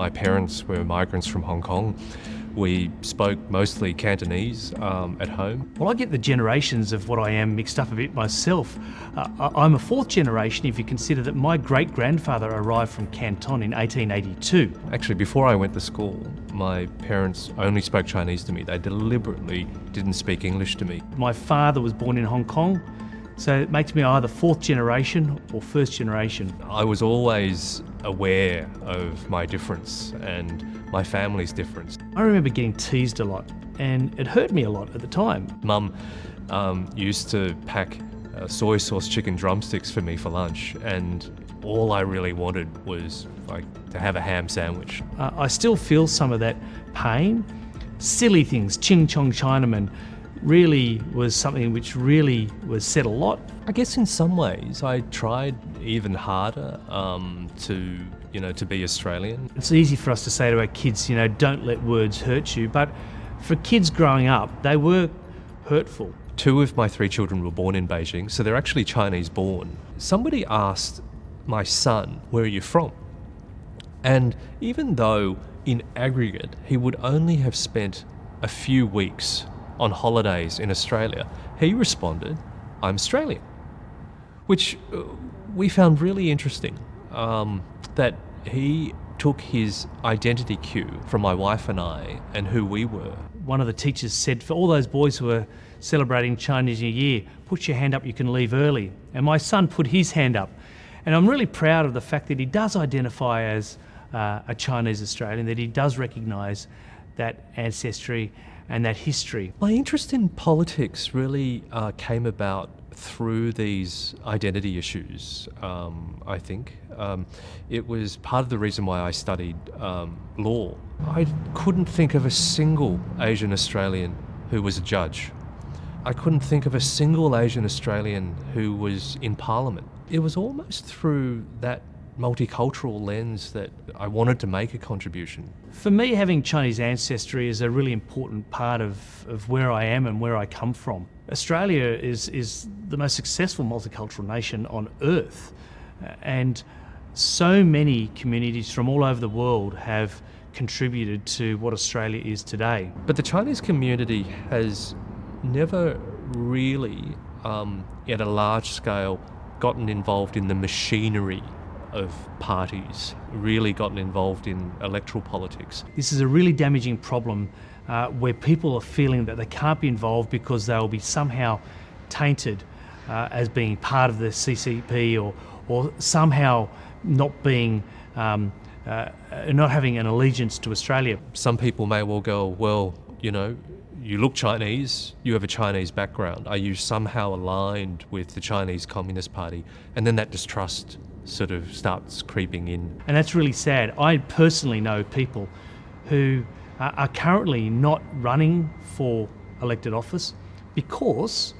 my parents were migrants from Hong Kong. We spoke mostly Cantonese um, at home. Well, I get the generations of what I am mixed up a bit myself. Uh, I- I'm a fourth generation if you consider that my great grandfather arrived from Canton in 1882. Actually, before I went to school, my parents only spoke Chinese to me. They deliberately didn't speak English to me. My father was born in Hong Kong, so it makes me either fourth generation or first generation. I was always aware of my difference and my family's difference. I remember getting teased a lot, and it hurt me a lot at the time. Mum um, used to pack uh, soy sauce chicken drumsticks for me for lunch, and all I really wanted was like to have a ham sandwich. Uh, I still feel some of that pain. Silly things, Ching Chong Chinaman, really was something which really was said a lot. I guess in some ways I tried even harder um, to you know to be Australian. It's easy for us to say to our kids, you know, don't let words hurt you, but for kids growing up, they were hurtful. Two of my three children were born in Beijing, so they're actually Chinese born. Somebody asked my son, Where are you from? And even though in aggregate he would only have spent a few weeks on holidays in Australia, he responded, I'm Australian. Which uh, we found really interesting. Um, that he took his identity cue from my wife and I and who we were. One of the teachers said, for all those boys who are celebrating Chinese New Year, put your hand up, you can leave early. And my son put his hand up. And I'm really proud of the fact that he does identify as uh, a Chinese Australian, that he does recognise that ancestry and that history. My interest in politics really uh, came about through these identity issues, um, I think. Um, it was part of the reason why I studied um, law. I couldn't think of a single Asian Australian who was a judge. I couldn't think of a single Asian Australian who was in Parliament. It was almost through that multicultural lens that I wanted to make a contribution. For me, having Chinese ancestry is a really important part of, of where I am and where I come from. Australia is, is the most successful multicultural nation on earth, and so many communities from all over the world have contributed to what Australia is today. But the Chinese community has never really, um, at a large scale, gotten involved in the machinery of parties, really gotten involved in electoral politics. This is a really damaging problem uh, where people are feeling that they can't be involved because they will be somehow tainted uh, as being part of the CCP or, or somehow not being. Um, uh, not having an allegiance to Australia. Some people may well go, well, you know, you look Chinese, you have a Chinese background. Are you somehow aligned with the Chinese Communist Party? And then that distrust sort of starts creeping in. And that's really sad. I personally know people who are currently not running for elected office because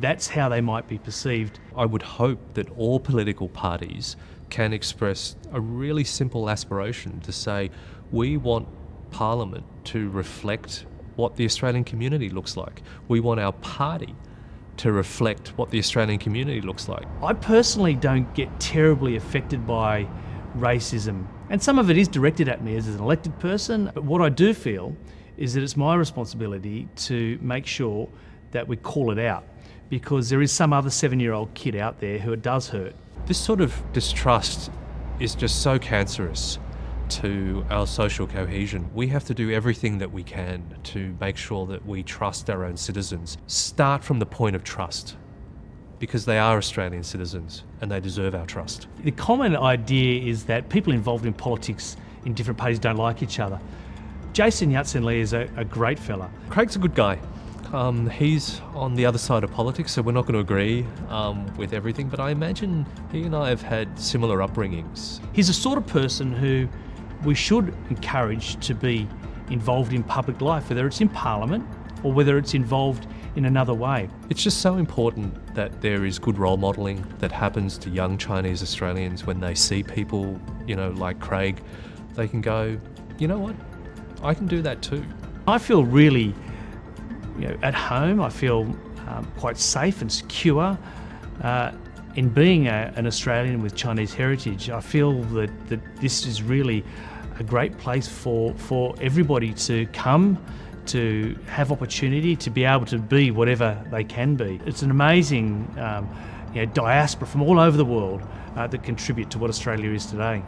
that's how they might be perceived. I would hope that all political parties can express a really simple aspiration to say, we want Parliament to reflect what the Australian community looks like. We want our party to reflect what the Australian community looks like. I personally don't get terribly affected by racism, and some of it is directed at me as an elected person. But what I do feel is that it's my responsibility to make sure that we call it out because there is some other seven year old kid out there who it does hurt. This sort of distrust is just so cancerous to our social cohesion. We have to do everything that we can to make sure that we trust our own citizens. Start from the point of trust because they are Australian citizens and they deserve our trust. The common idea is that people involved in politics in different parties don't like each other. Jason Yat-Sen Li is a, a great fella. Craig's a good guy. Um, he's on the other side of politics, so we're not going to agree um, with everything, but I imagine he and I have had similar upbringings. He's the sort of person who we should encourage to be involved in public life, whether it's in Parliament or whether it's involved in another way. It's just so important that there is good role modelling that happens to young Chinese Australians when they see people, you know, like Craig. They can go, you know what, I can do that too. I feel really, you know, at home. I feel um, quite safe and secure. Uh, in being a, an Australian with Chinese heritage, I feel that, that this is really a great place for, for everybody to come, to have opportunity, to be able to be whatever they can be. It's an amazing um, you know, diaspora from all over the world uh, that contribute to what Australia is today.